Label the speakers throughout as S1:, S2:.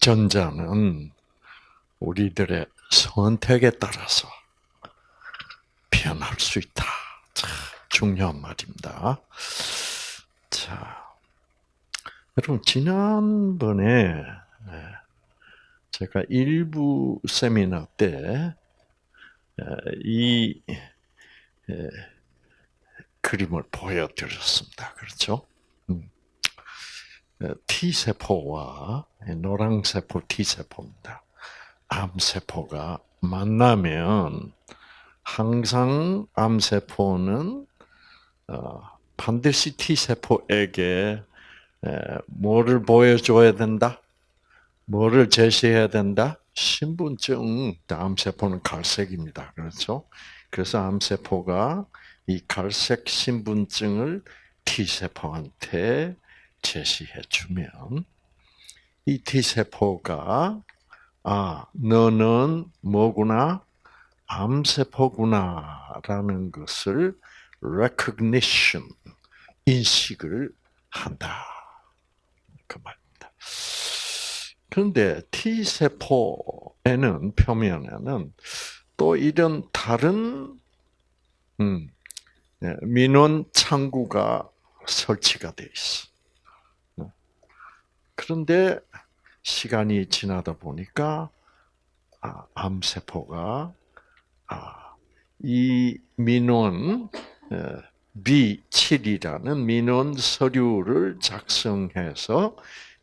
S1: 유전자는 우리들의 선택에 따라서 변할 수 있다. 자, 중요한 말입니다. 자, 여러분 지난번에 예, 제가 일부 세미나 때이 예, 그림을 보여드렸습니다. 그렇죠? 음. 어, T 세포와 노랑 세포 T 세포입니다. 암 세포가 만나면 항상 암 세포는 어, 반드시 T 세포에게 뭐를 보여줘야 된다? 뭐를 제시해야 된다? 신분증, 암세포는 갈색입니다. 그렇죠? 그래서 암세포가 이 갈색 신분증을 T세포한테 제시해 주면 이 T세포가 아, 너는 뭐구나? 암세포구나라는 것을 recognition, 인식을 한다. 그 말입니다. 그런데 T세포에는, 표면에는 또 이런 다른, 음, 예, 민원 창구가 설치가 돼 있어. 그런데 시간이 지나다 보니까 아, 암세포가 아, 이 민원 B7이라는 민원 서류를 작성해서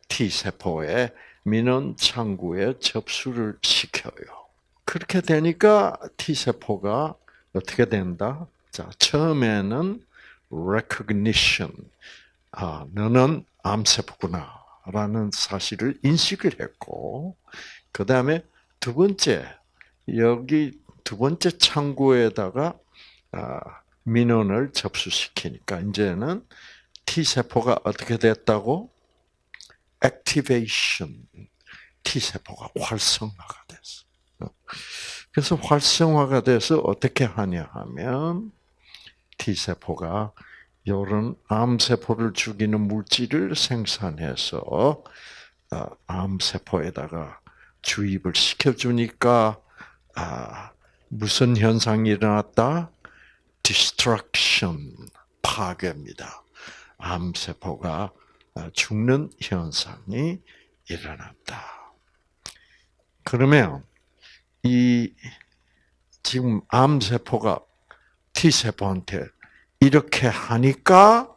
S1: T세포의 민원 창구에 접수를 시켜요. 그렇게 되니까 T세포가 어떻게 된다? 자, 처음에는 recognition. 아, 너는 암세포구나. 라는 사실을 인식을 했고, 그 다음에 두 번째, 여기 두 번째 창구에다가, 아, 민원을 접수시키니까, 이제는 T세포가 어떻게 됐다고? activation. T세포가 활성화가 됐어. 그래서 활성화가 돼서 어떻게 하냐 하면, T세포가 이런 암세포를 죽이는 물질을 생산해서 어, 암세포에다가 주입을 시켜주니까 아, 무슨 현상이 일어났다? destruction, 파괴입니다. 암세포가 어, 죽는 현상이 일어났다. 그러면 이 지금 암세포가 T세포한테 이렇게 하니까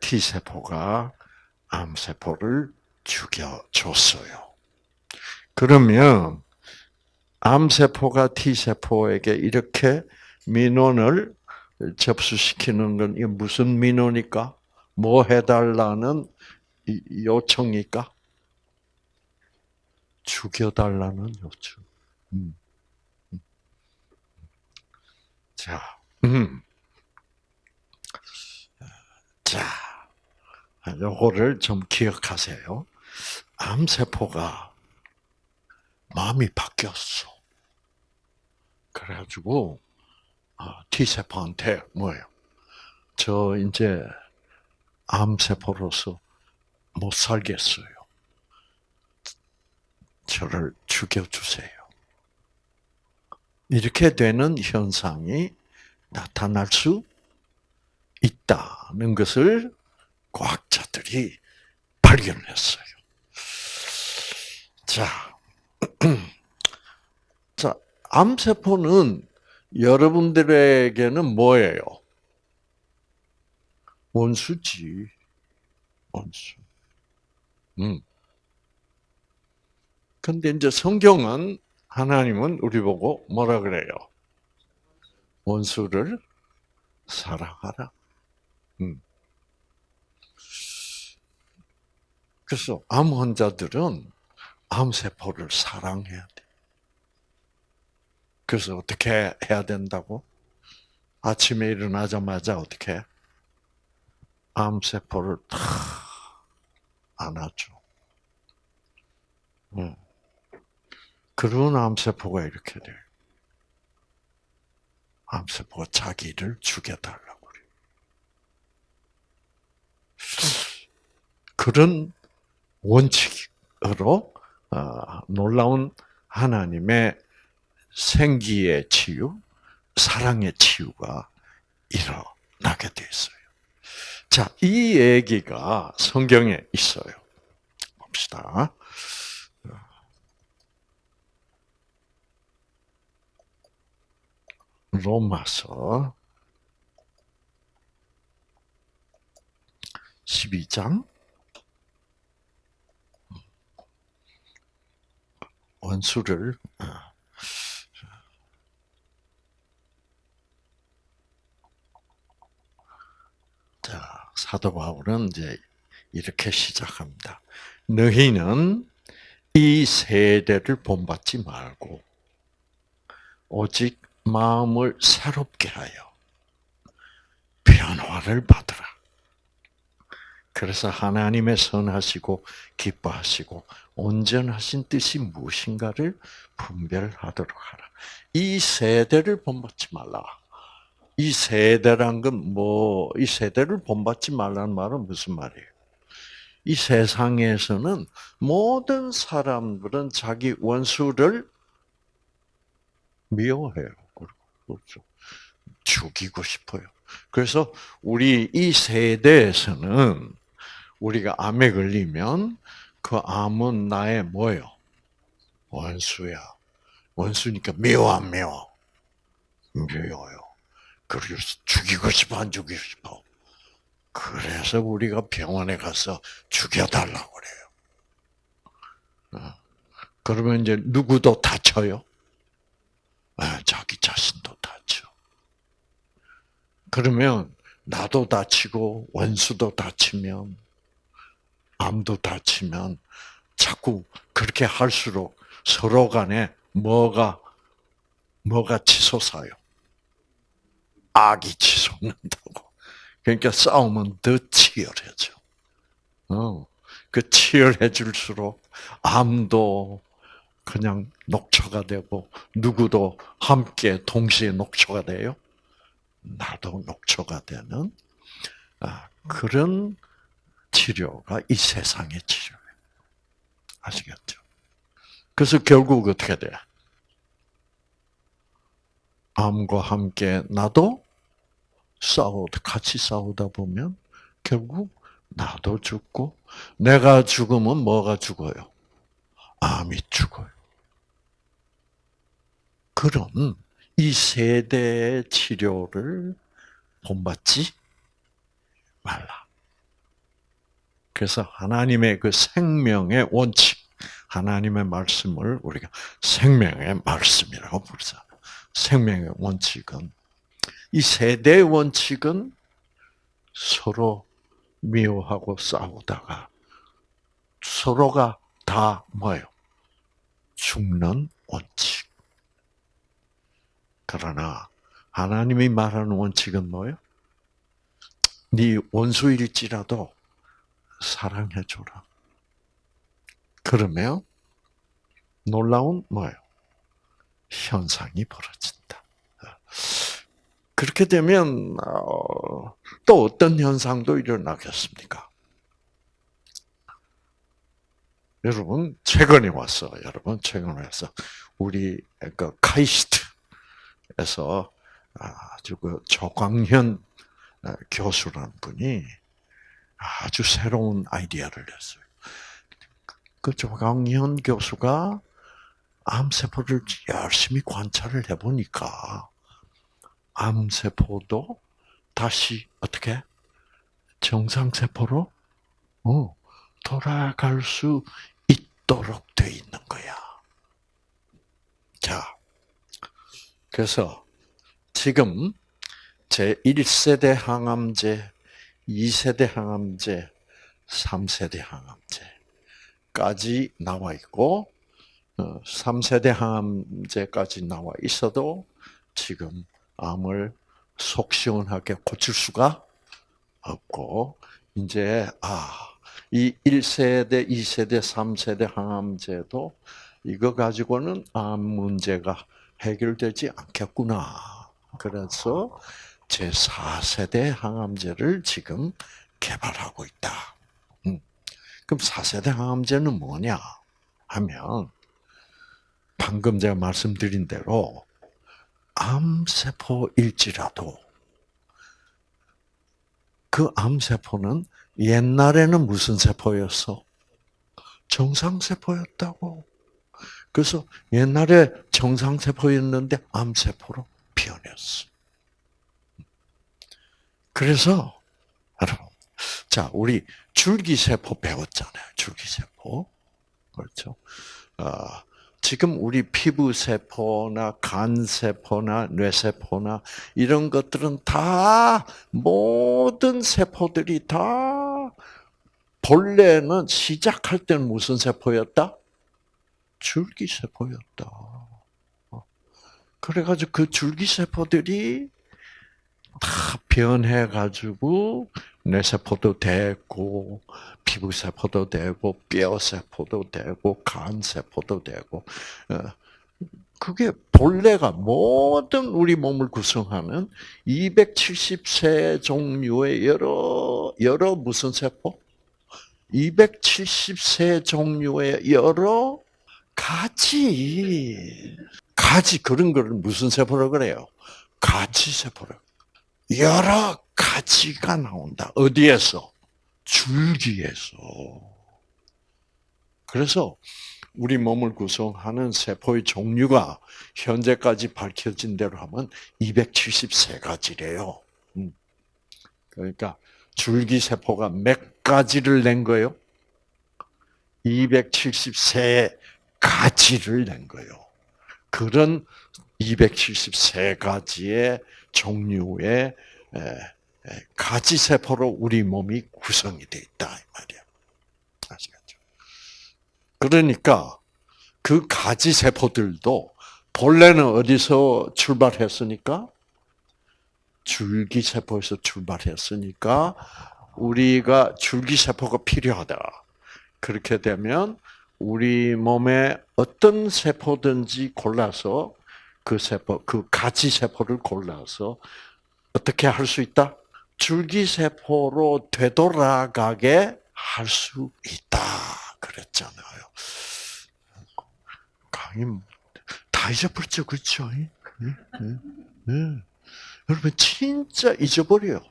S1: T세포가 암세포를 죽여줬어요. 그러면 암세포가 T세포에게 이렇게 민원을 접수시키는 건 무슨 민원일까? 뭐 해달라는 요청일까? 죽여달라는 요청. 음. 음. 자, 음. 자, 요거를 좀 기억하세요. 암세포가 마음이 바뀌었어. 그래가지고 아, T세포한테 뭐예요? 저 이제 암세포로서 못 살겠어요. 저를 죽여주세요. 이렇게 되는 현상이 나타날 수 있다는 것을 과학자들이 발견했어요. 자, 자, 암세포는 여러분들에게는 뭐예요? 원수지. 원수. 음. 근데 이제 성경은 하나님은 우리 보고 뭐라 그래요? 원수를 사랑하라. 그래서 암 환자들은 암세포를 사랑해야 돼. 그래서 어떻게 해야 된다고? 아침에 일어나자마자 어떻게? 암세포를 탁 안아줘. 응. 그런 암세포가 이렇게 돼. 암세포가 자기를 죽여달라. 그런 원칙으로 어, 놀라운 하나님의 생기의 치유, 사랑의 치유가 일어나게 돼 있어요. 자, 이 얘기가 성경에 있어요. 봅시다. 로마서 12장 원수를 어, 자 사도 바울은 이제 이렇게 시작합니다. 너희는 이 세대를 본받지 말고 오직 마음을 새롭게 하여 변화를 받으라. 그래서 하나님의 선하시고 기뻐하시고 온전하신 뜻이 무엇인가를 분별하도록 하라. 이 세대를 본받지 말라. 이 세대란 건 뭐, 이 세대를 본받지 말라는 말은 무슨 말이에요? 이 세상에서는 모든 사람들은 자기 원수를 미워해요. 그렇죠. 죽이고 싶어요. 그래서 우리 이 세대에서는 우리가 암에 걸리면 그 암은 나의 뭐요? 원수야. 원수니까 미워 안 미워? 미워요. 그래서 죽이고 싶어 안 죽이고 싶어? 그래서 우리가 병원에 가서 죽여달라고 그래요. 어. 그러면 이제 누구도 다쳐요? 아, 자기 자신도 다쳐. 그러면 나도 다치고 원수도 다치면 암도 다치면 자꾸 그렇게 할수록 서로 간에 뭐가 뭐가 치솟아요. 악이 치솟는다고. 그러니까 싸움은 더 치열해져. 어, 그 치열해질수록 암도 그냥 녹초가 되고 누구도 함께 동시에 녹초가 돼요. 나도 녹초가 되는 아, 그런 치료가 이 세상의 치료예요. 아시겠죠? 그래서 결국 어떻게 돼? 암과 함께 나도 싸우 같이 싸우다 보면 결국 나도 죽고 내가 죽으면 뭐가 죽어요? 암이 죽어요. 그런 이 세대의 치료를 본받지 말라. 그래서 하나님의 그 생명의 원칙, 하나님의 말씀을 우리가 생명의 말씀이라고 부르잖아요. 생명의 원칙은 이 세대의 원칙은 서로 미워하고 싸우다가 서로가 다 뭐예요? 죽는 원칙. 그러나 하나님이 말하는 원칙은 뭐예요? 네 원수일지라도 사랑해 줘라. 그러면 놀라운 뭐예요? 현상이 벌어진다. 그렇게 되면 어, 또 어떤 현상도 일어나겠습니까? 여러분 최근에 왔어. 여러분 최근에 와서 우리 그 카이스트에서 아주 그 조광현 어, 교수라는 분이 아주 새로운 아이디어를 냈어요. 그 조광현 교수가 암세포를 열심히 관찰을 해보니까 암세포도 다시 어떻게 정상세포로 어, 돌아갈 수 있도록 돼 있는 거야. 자, 그래서 지금 제 1세대 항암제, 2세대 항암제, 3세대 항암제까지 나와 있고 3세대 어, 항암제까지 나와 있어도 지금 암을 속 시원하게 고칠 수가 없고 이제 아 이 1세대, 2세대, 3세대 항암제도 이거 가지고는 암 문제가 해결되지 않겠구나. 그래서 제 4세대 항암제를 지금 개발하고 있다. 음. 그럼 4세대 항암제는 뭐냐? 하면 방금 제가 말씀드린 대로 암세포일지라도 그 암세포는 옛날에는 무슨 세포였어? 정상세포였다고. 그래서 옛날에 정상세포였는데 암세포로 변했어. 그래서 여러분, 자 우리 줄기세포 배웠잖아요. 줄기세포 그렇죠. 어, 지금 우리 피부 세포나 간 세포나 뇌 세포나 이런 것들은 다 모든 세포들이 다 본래는 시작할 때는 무슨 세포였다? 줄기 세포였다. 어. 그래가지고 그 줄기 세포들이 다 변해가지고 뇌세포도 되고 피부세포도 되고 뼈세포도 되고 간세포도 되고 어, 그게 본래가 모든 우리 몸을 구성하는 270세 종류의 여러 여러 무슨 세포? 270세 종류의 여러 가지 가지 그런 거를 무슨 세포라고 그래요? 가지 세포라고. 여러 가지가 나온다. 어디에서? 줄기에서. 그래서 우리 몸을 구성하는 세포의 종류가 현재까지 밝혀진 대로 하면 273가지래요. 음. 그러니까 줄기 세포가 몇 가지를 낸 거예요? 273가지를 낸 거예요. 그런 273가지의 종류의 가지 세포로 우리 몸이 구성이 되어 있다 이 말이야. 아시겠죠? 그러니까 그 가지 세포들도 본래는 어디서 출발했으니까 줄기 세포에서 출발했으니까 우리가 줄기 세포가 필요하다. 그렇게 되면 우리 몸에 어떤 세포든지 골라서 그 세포, 그 가지 세포를 골라서 어떻게 할 수 있다? 줄기세포로 되돌아가게 할 수 있다. 그랬잖아요. 강의 다 잊어버렸죠, 그렇죠? 네, 네, 네. 여러분 진짜 잊어버려요.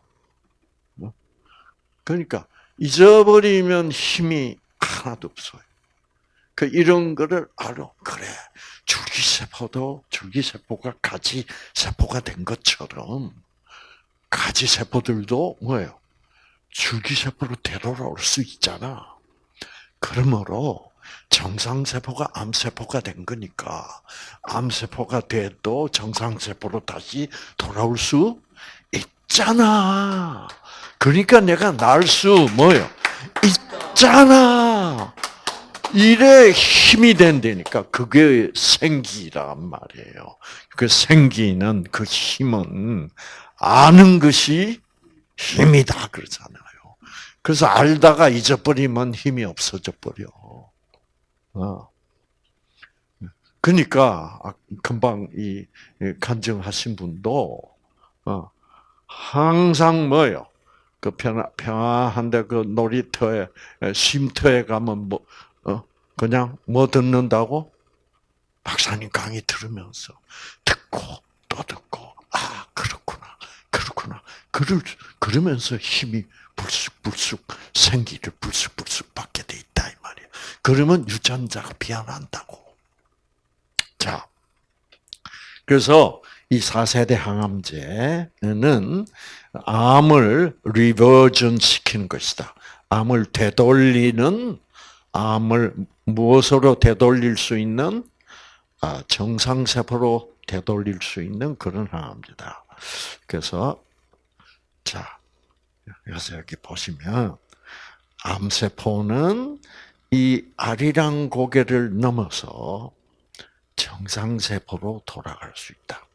S1: 그러니까 잊어버리면 힘이 하나도 없어요. 그 이런 거를 알아. 그래. 줄기세포도 줄기세포가 가지 세포가 된 것처럼 가지 세포들도 뭐예요? 줄기세포로 되돌아올 수 있잖아. 그러므로 정상세포가 암세포가 된 거니까 암세포가 돼도 정상세포로 다시 돌아올 수 있잖아. 그러니까 내가 날 수 뭐예요? 있잖아. 일에 힘이 된다니까 그게 생기란 말이에요. 그 생기는 그 힘은 아는 것이 힘이다 그러잖아요. 그래서 알다가 잊어버리면 힘이 없어져 버려. 어. 그러니까 아, 금방 이 간증하신 분도 어, 항상 뭐요? 그 평화, 평화한데 그 놀이터에 쉼터에 가면 뭐 어, 그냥 뭐 듣는다고 박사님 강의 들으면서 듣고 또 듣고 아 그렇구나 그렇구나. 그를 그러면서 힘이 불쑥불쑥 생기를 불쑥불쑥 받게 돼 있다 이 말이야. 그러면 유전자가 변한다고. 자, 그래서 이 4세대 항암제는 암을 리버전 시키는 것이다. 암을 되돌리는 암을 무엇으로 되돌릴 수 있는 아, 정상세포로 되돌릴 수 있는 그런 항암제다. 그래서 자 여기서 여기 보시면 암세포는 이 아리랑 고개를 넘어서 정상세포로 돌아갈 수 있다.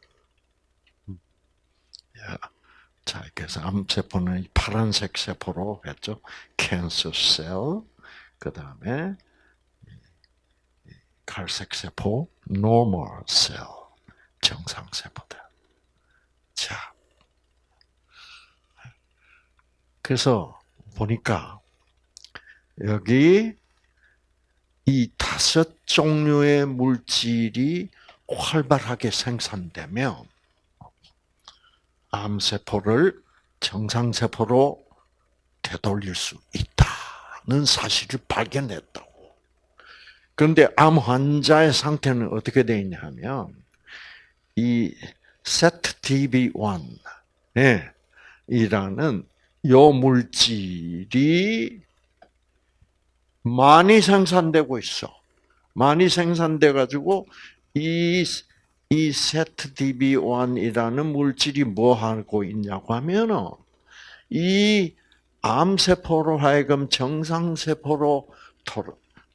S1: 자, 그래서 암세포는 파란색 세포로 했죠. Cancer cell, 그 다음에 갈색 세포, normal cell, 정상 세포들. 자, 그래서 보니까 여기 이 다섯 종류의 물질이 활발하게 생산되면 암세포를 정상세포로 되돌릴 수 있다 는 사실을 발견했다고. 그런데 암 환자의 상태는 어떻게 되어 있냐면 이 ZTB1 예, 이라는 요 물질이 많이 생산되고 있어. 많이 생산돼 가지고 이, 이 ZTB1이라는 물질이 뭐 하고 있냐고 하면은 이 암세포로 하여금 정상세포로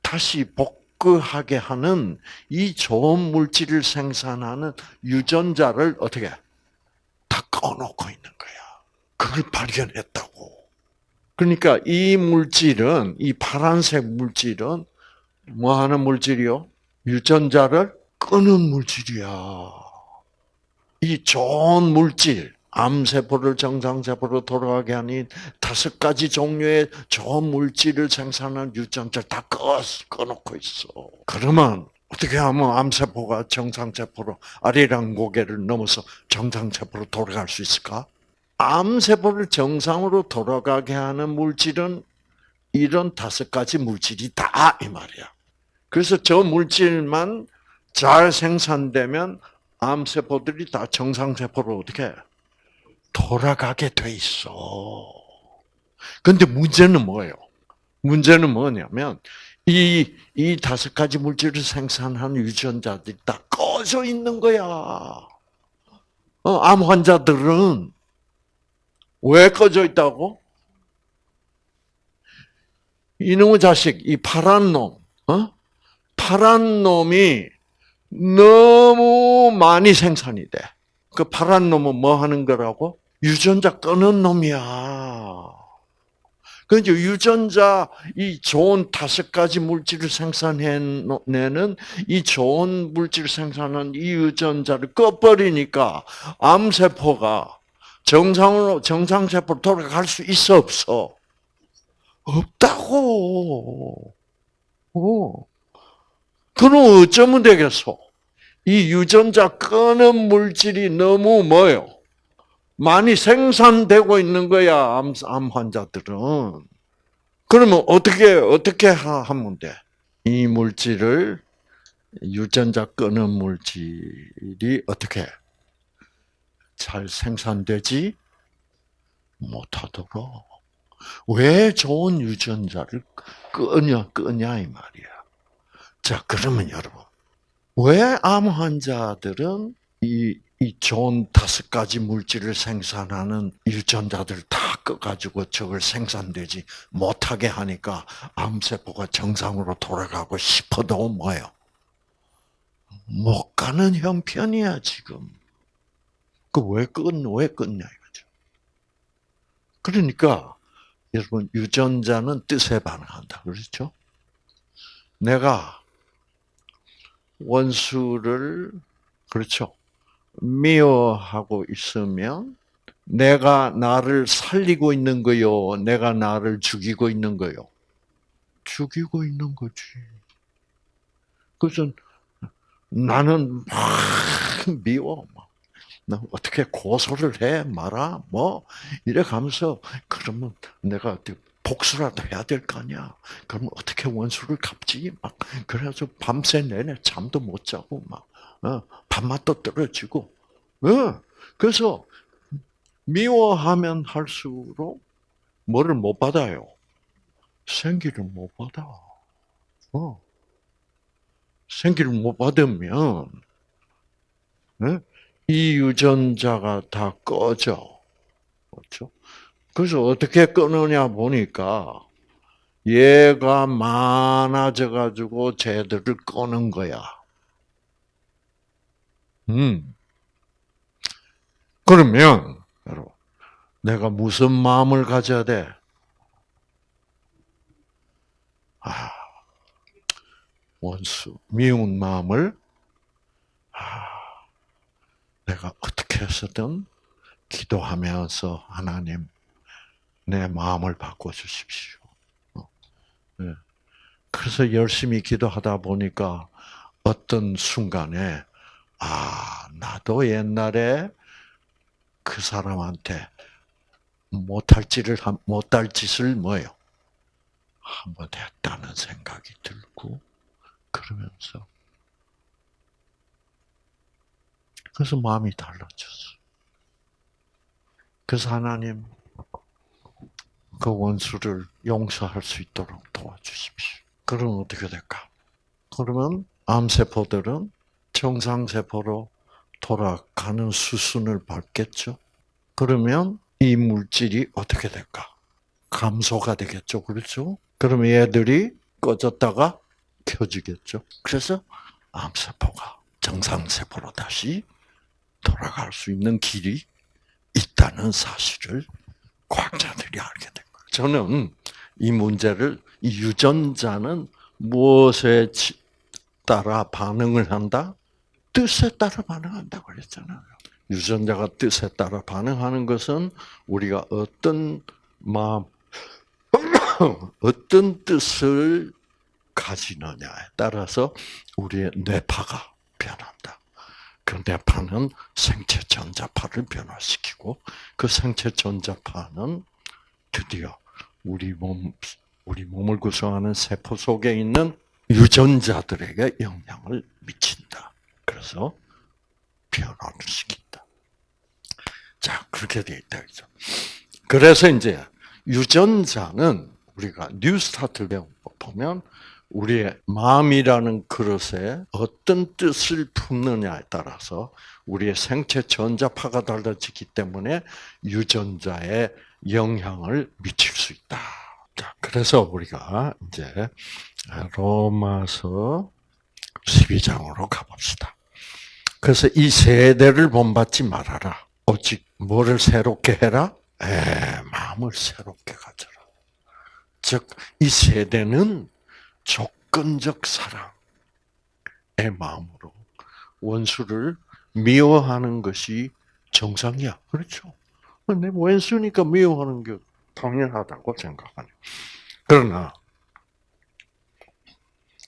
S1: 다시 복구하게 하는 이 좋은 물질을 생산하는 유전자를 어떻게 다 꺼놓고 있는 거야. 그걸 발견했다고. 그러니까 이 물질은 이 파란색 물질은 뭐 하는 물질이요? 유전자를 끄는 물질이야. 이 좋은 물질, 암세포를 정상세포로 돌아가게 하는 다섯 가지 종류의 좋은 물질을 생산하는 유전자를 다 꺼, 꺼놓고 있어. 그러면 어떻게 하면 암세포가 정상세포로 아리랑 고개를 넘어서 정상세포로 돌아갈 수 있을까? 암세포를 정상으로 돌아가게 하는 물질은 이런 다섯 가지 물질이 다 이 말이야. 그래서 저 물질만 잘 생산되면 암세포들이 다 정상세포로 어떻게 돌아가게 돼 있어. 근데 문제는 뭐예요? 문제는 뭐냐면 이, 이 다섯 가지 물질을 생산하는 유전자들이 다 꺼져 있는 거야. 어, 암 환자들은 왜 꺼져 있다고? 이놈의 자식, 이 파란 놈, 어? 파란 놈이 너무 많이 생산이 돼. 그 파란 놈은 뭐 하는 거라고? 유전자 끄는 놈이야. 그러니까 유전자 이 좋은 다섯 가지 물질을 생산해내는 이 좋은 물질 생산하는 이 유전자를 꺼버리니까 암세포가 정상으로 정상세포로 돌아갈 수 있어 없어? 없다고. 어. 그럼 어쩌면 되겠어? 이 유전자 끄는 물질이 너무 뭐요? 많이 생산되고 있는 거야, 암, 암 환자들은. 그러면 어떻게, 어떻게 하면 돼? 이 물질을, 유전자 끄는 물질이 어떻게 잘 생산되지 못하도록. 왜 좋은 유전자를 끄냐, 끄냐, 이 말이야. 자, 그러면 여러분. 왜 암 환자들은 이, 이 좋은 다섯 가지 물질을 생산하는 유전자들 다 꺼가지고 저걸 생산되지 못하게 하니까 암세포가 정상으로 돌아가고 싶어도 뭐예요? 못 가는 형편이야, 지금. 그 왜 끊, 왜 끊냐, 이거죠. 그러니까, 여러분, 유전자는 뜻에 반응한다. 그렇죠? 내가 원수를 그렇죠. 미워하고 있으면 내가 나를 살리고 있는 거요, 내가 나를 죽이고 있는 거요. 죽이고 있는 거지. 그래서 나는 막 미워. 나 어떻게 고소를 해 말아 뭐 이래 가면서 그러면 내가 복수라도 해야 될 거 아니야. 그럼 어떻게 원수를 갚지? 막 그래서 밤새 내내 잠도 못 자고 막 어, 밥맛도 떨어지고. 어, 그래서 미워하면 할수록 뭐를 못 받아요? 생기를 못 받아. 어. 생기를 못 받으면 네? 이 유전자가 다 꺼져. 그렇죠? 그래서 어떻게 끊느냐 보니까 얘가 많아져 가지고 쟤들을 꺼는 거야. 음. 그러면 여러분, 내가 무슨 마음을 가져야 돼? 아, 원수, 미운 마음을 아, 내가 어떻게 해서든 기도하면서 하나님 내 마음을 바꿔 주십시오. 어, 네. 그래서 열심히 기도하다 보니까 어떤 순간에 아 나도 옛날에 그 사람한테 못할 짓을 못할 짓을 뭐요 한번 했다는 생각이 들고 그러면서 그래서 마음이 달라졌어. 그래서 하나님 그 원수를 용서할 수 있도록 도와주십시오. 그럼 어떻게 될까? 그러면 암세포들은 정상세포로 돌아가는 수순을 밟겠죠. 그러면 이 물질이 어떻게 될까? 감소가 되겠죠. 그렇죠? 그러면 얘들이 꺼졌다가 켜지겠죠. 그래서 암세포가 정상세포로 다시 돌아갈 수 있는 길이 있다는 사실을 과학자들이 알게 된 거예요. 저는 이 문제를 이 유전자는 무엇에 따라 반응을 한다? 뜻에 따라 반응한다고 그랬잖아요. 유전자가 뜻에 따라 반응하는 것은 우리가 어떤 마음, 어떤 뜻을 가지느냐에 따라서 우리의 뇌파가 변한다. 그 뇌파는 생체 전자파를 변화시키고 그 생체 전자파는 드디어 우리 몸, 우리 몸을 구성하는 세포 속에 있는 유전자들에게 영향을 미친다. 그래서 변화를 시킨다. 자, 그렇게 되어 있다. 그죠? 그래서 이제 유전자는 우리가 뉴스타트를 보면 우리의 마음이라는 그릇에 어떤 뜻을 품느냐에 따라서 우리의 생체 전자파가 달라지기 때문에 유전자에 영향을 미칠 수 있다. 자, 그래서 우리가 이제 로마서 12장으로 가봅시다. 그래서 이 세대를 본받지 말아라. 오직 뭐를 새롭게 해라? 에, 마음을 새롭게 가져라. 즉, 이 세대는 조건적 사랑의 마음으로 원수를 미워하는 것이 정상이야. 그렇죠? 내 원수니까 미워하는 게 당연하다고 생각하네. 그러나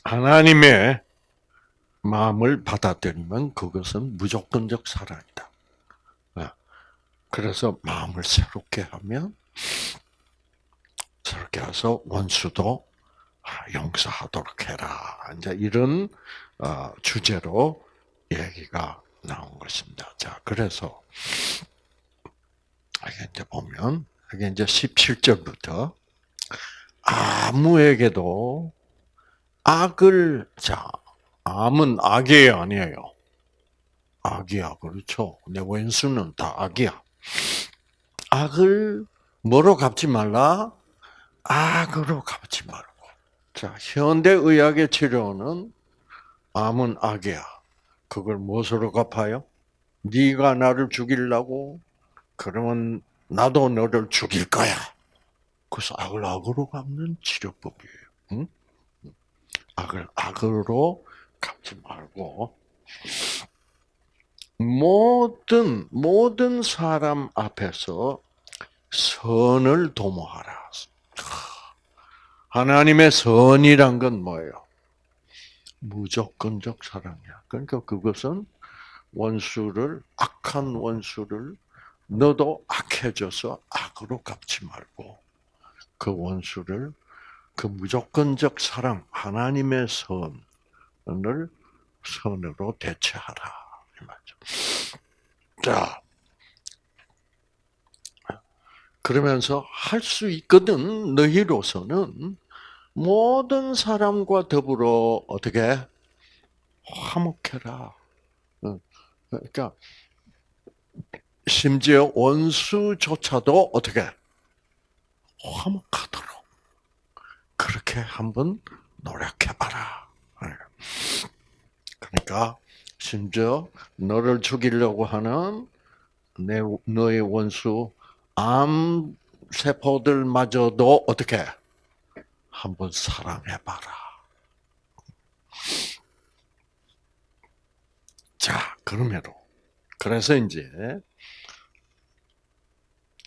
S1: 하나님의 마음을 받아들이면 그것은 무조건적 사랑이다. 네. 그래서 마음을 새롭게 하면 새롭게 해서 원수도 용서하도록 해라. 이제 이런 어, 주제로 얘기가 나온 것입니다. 자, 그래서 이제 보면 이게 이제 17절부터 아무에게도 악을 자 암은 악이에요 아니에요? 악이야 그렇죠. 내 왼수는 다 악이야. 악을 뭐로 갚지 말라? 악으로 갚지 말고. 자 현대 의학의 치료는 암은 악이야. 그걸 무엇으로 갚아요? 네가 나를 죽이려고 그러면 나도 너를 죽일 거야. 그래서 악을 악으로 갚는 치료법이에요. 응? 악을 악으로 갚지 말고 모든 모든 사람 앞에서 선을 도모하라. 하나님의 선이란 건 뭐예요? 무조건적 사랑이야. 그러니까 그것은 원수를 악한 원수를 너도 악해져서 악으로 갚지 말고 그 원수를 그 무조건적 사랑, 하나님의 선을 선으로 대체하라. 이 말이죠. 자, 그러면서 할 수 있거든, 너희로서는 모든 사람과 더불어 어떻게 화목해라. 그러니까 심지어 원수조차도 어떻게 화목하도록 그렇게 한번 노력해봐라. 그러니까 심지어 너를 죽이려고 하는 내 너의 원수 암 세포들마저도 어떻게 한번 사랑해봐라. 자, 그러므로 그래서 이제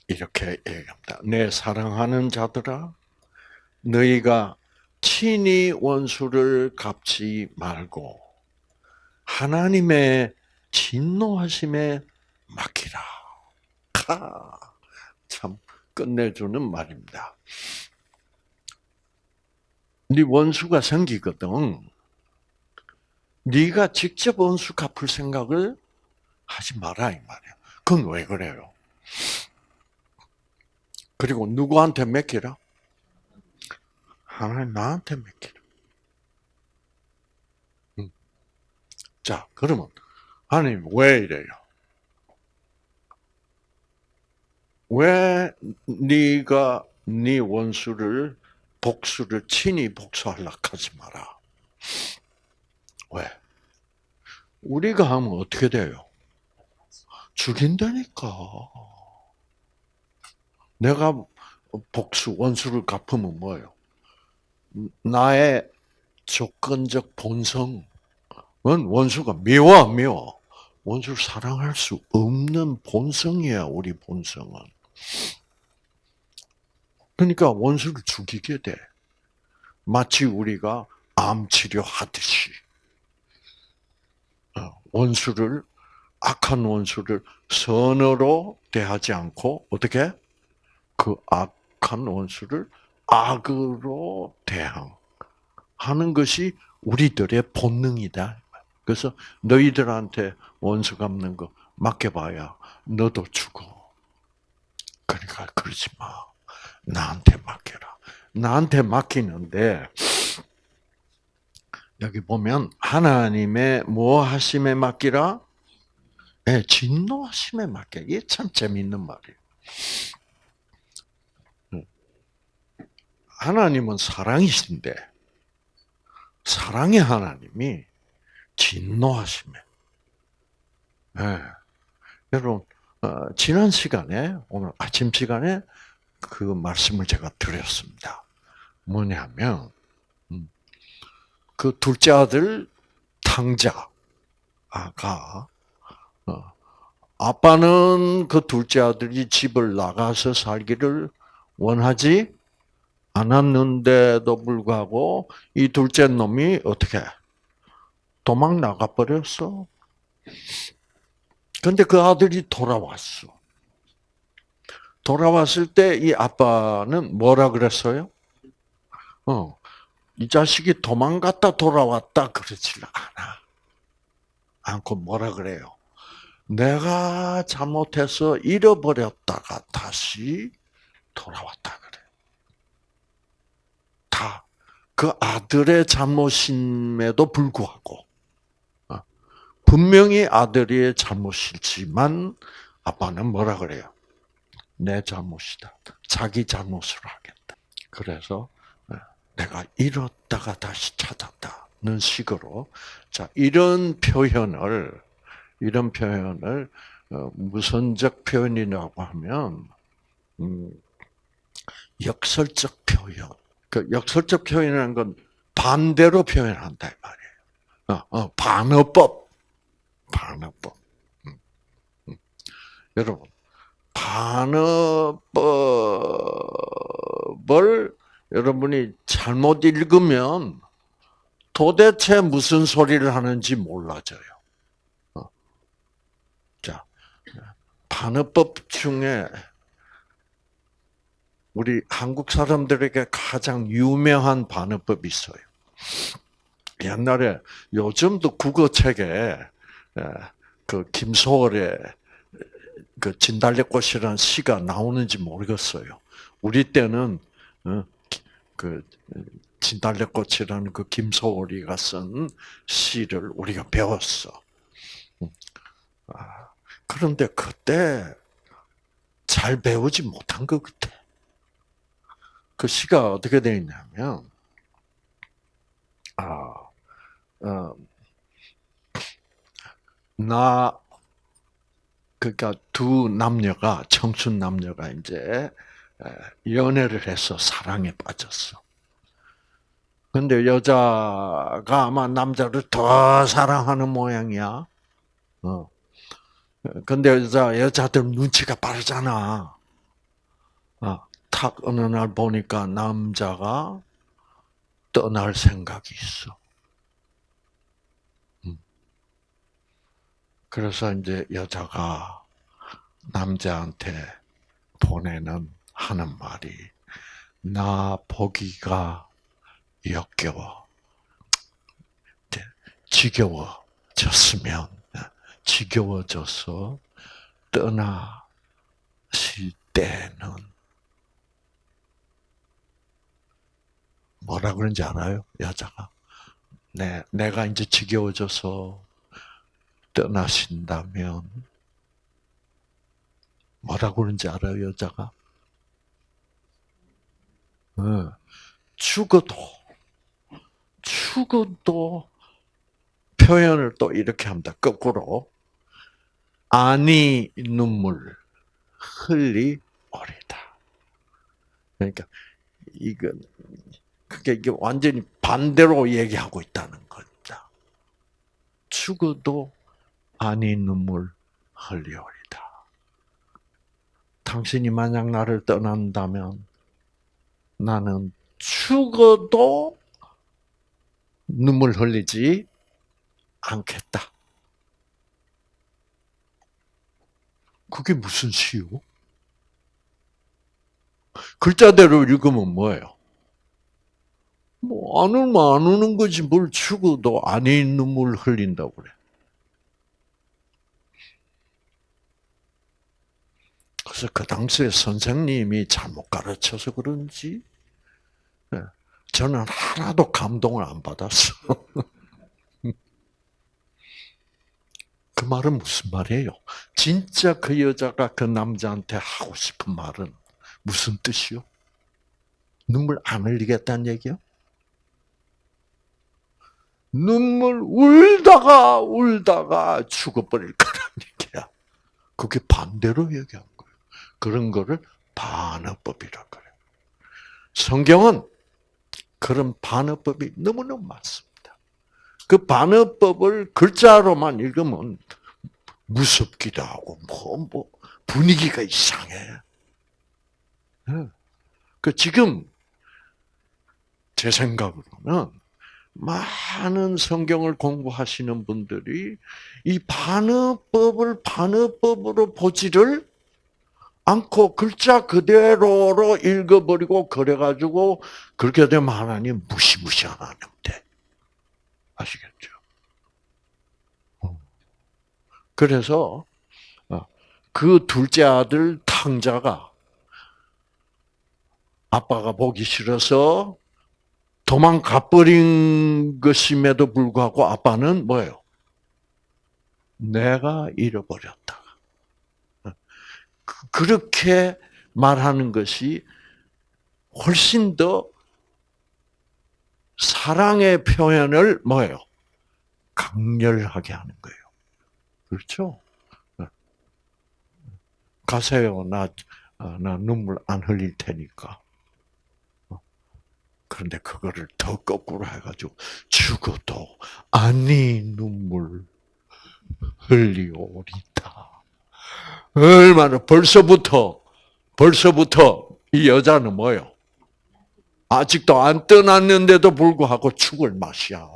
S1: 이렇게 얘기합니다. 내 사랑하는 자들아, 너희가 친히 원수를 갚지 말고 하나님의 진노하심에 맡기라. 카. 참 끝내주는 말입니다. 네 원수가 생기거든. 네가 직접 원수 갚을 생각을 하지 마라 이 말이야. 그건 왜 그래요? 그리고 누구한테 맡기라? 하나님 나한테 맡기라. 음. 자, 그러면 하나님 왜 이래요? 왜 네가 네 원수를 복수를 친히 복수하려 하지 마라. 왜? 우리가 하면 어떻게 돼요? 죽인다니까. 내가 복수, 원수를 갚으면 뭐예요? 나의 조건적 본성은 원수가 미워, 안 미워? 원수를 사랑할 수 없는 본성이야, 우리 본성은. 그러니까 원수를 죽이게 돼. 마치 우리가 암 치료하듯이. 어, 원수를, 악한 원수를 선으로 대하지 않고, 어떻게? 그 악한 원수를 악으로 대항하는 것이 우리들의 본능이다. 그래서 너희들한테 원수 갚는 거 맡겨봐야 너도 죽어. 그러니까 그러지 마. 나한테 맡겨라. 나한테 맡기는데 여기 보면 하나님의 뭐 하심에 맡기라? 네, 진노하심에 맡겨. 이게 참 재밌는 말이에요. 하나님은 사랑이신데 사랑의 하나님이 진노하심에. 네. 여러분 어, 지난 시간에 오늘 아침 시간에 그 말씀을 제가 드렸습니다. 뭐냐면 음, 그 둘째 아들 탕자가 어, 아빠는 그 둘째 아들이 집을 나가서 살기를 원하지 않았는데도 불구하고 이 둘째 놈이 어떻게 도망 나가 버렸어. 근데 그 아들이 돌아왔어. 돌아왔을 때 이 아빠는 뭐라 그랬어요? 어, 이 자식이 도망갔다 돌아왔다 그러질 않아. 않고 뭐라 그래요? 내가 잘못해서 잃어버렸다가 다시 돌아왔다. 다 그 아들의 잘못임에도 불구하고 어, 분명히 아들의 잘못이지만 아빠는 뭐라 그래요? 내 잘못이다. 자기 잘못을 하겠다. 그래서 어, 내가 잃었다가 다시 찾았다는 식으로 자 이런 표현을 이런 표현을 어, 무선적 표현이라고 하면 음, 역설적 표현. 그 역설적 표현이라는 건 반대로 표현한다 이 말이에요. 어, 어, 반어법, 반어법. 음, 음. 여러분 반어법을 여러분이 잘못 읽으면 도대체 무슨 소리를 하는지 몰라져요. 어. 자, 반어법 중에 우리 한국 사람들에게 가장 유명한 반어법이 있어요. 옛날에 요즘도 국어책에 그 김소월의 그 진달래꽃이라는 시가 나오는지 모르겠어요. 우리 때는 어, 그 진달래꽃이라는 그 김소월이가 쓴 시를 우리가 배웠어. 음. 아, 그런데 그때 잘 배우지 못한 것 같아. 그 시가 어떻게 되어 있냐면, 아, 어, 나, 그러니까 두 남녀가, 청춘 남녀가 이제 연애를 해서 사랑에 빠졌어. 근데 여자가 아마 남자를 더 사랑하는 모양이야. 어. 근데 여자, 여자들 눈치가 빠르잖아. 어. 탁 어느 날 보니까 남자가 떠날 생각이 있어. 음. 그래서 이제 여자가 남자한테 보내는 하는 말이 나 보기가 역겨워. 지겨워졌으면 지겨워져서 떠나실 때는 뭐라 그런지 알아요? 여자가. 내, 내가 이제 지겨워져서 떠나신다면 뭐라 그런지 알아요, 여자가? 어, 죽어도, 죽어도 표현을 또 이렇게 합니다. 거꾸로. 아니 눈물 흘리 오리다. 그러니까 이건 그게 이게 완전히 반대로 얘기하고 있다는 겁니다. 죽어도 아니 눈물 흘리오리다. 당신이 만약 나를 떠난다면 나는 죽어도 눈물 흘리지 않겠다. 그게 무슨 시요? 글자대로 읽으면 뭐예요? 뭐, 안 울면 안 우는 거지, 뭘 죽어도 아닌 눈물 흘린다고 그래. 그래서 그 당시에 선생님이 잘못 가르쳐서 그런지, 네, 저는 하나도 감동을 안 받았어. 그 말은 무슨 말이에요? 진짜 그 여자가 그 남자한테 하고 싶은 말은 무슨 뜻이요? 눈물 안 흘리겠다는 얘기요? 눈물 울다가 울다가 죽어버릴 거란 얘기야. 그게 반대로 얘기한 거예요. 그런 거를 반어법이라 그래요. 성경은 그런 반어법이 너무너무 많습니다. 그 반어법을 글자로만 읽으면 무섭기도 하고 뭐, 뭐 분위기가 이상해. 예. 그 지금 제 생각으로는 많은 성경을 공부하시는 분들이 이 반어법을 반어법으로 보지를 않고 글자 그대로로 읽어버리고 그래가지고 그렇게 되면 하나님 무시무시한 하나님 돼. 아시겠죠? 어. 그래서 어, 그 둘째 아들 탕자가 아빠가 보기 싫어서 도망가 버린 것임에도 불구하고 아빠는 뭐예요? 내가 잃어버렸다. 어. 그, 그렇게 말하는 것이 훨씬 더 사랑의 표현을 뭐예요? 강렬하게 하는 거예요. 그렇죠? 네. 가세요. 나, 아, 나 눈물 안 흘릴 테니까. 어. 그런데 그거를 더 거꾸로 해가지고 죽어도 아니 눈물 흘리오리다. 얼마나 벌써부터 벌써부터 이 여자는 뭐요? 아직도 안 떠났는데도 불구하고 죽을 맛이야.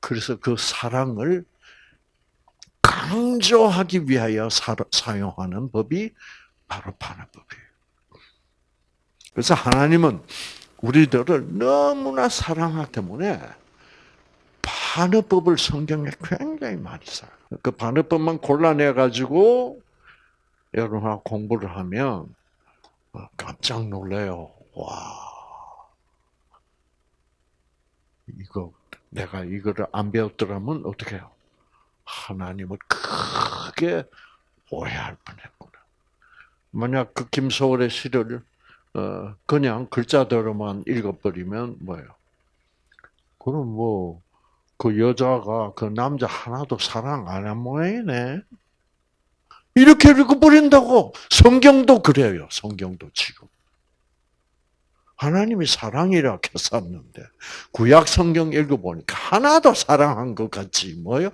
S1: 그래서 그 사랑을 강조하기 위하여 사용하는 법이 바로 반어법이에요. 그래서 하나님은 우리들을 너무나 사랑하기 때문에 반어법을 성경에 굉장히 많이 써요. 그 반어법만 골라내 가지고 여러분 공부를 하면 깜짝 놀래요. 와, 이거 내가 이거를 안 배웠더라면 어떻게 해요? 하나님을 크게 오해할 뻔 했구나. 만약 그 김소월의 시를 어, 그냥 글자대로만 읽어버리면 뭐예요? 그럼 뭐, 그 여자가 그 남자 하나도 사랑 안 한 모양이네. 이렇게 읽어버린다고. 성경도 그래요. 성경도 지금. 하나님이 사랑이라 했었는데 구약 성경 읽어보니까 하나도 사랑한 것 같지 뭐요?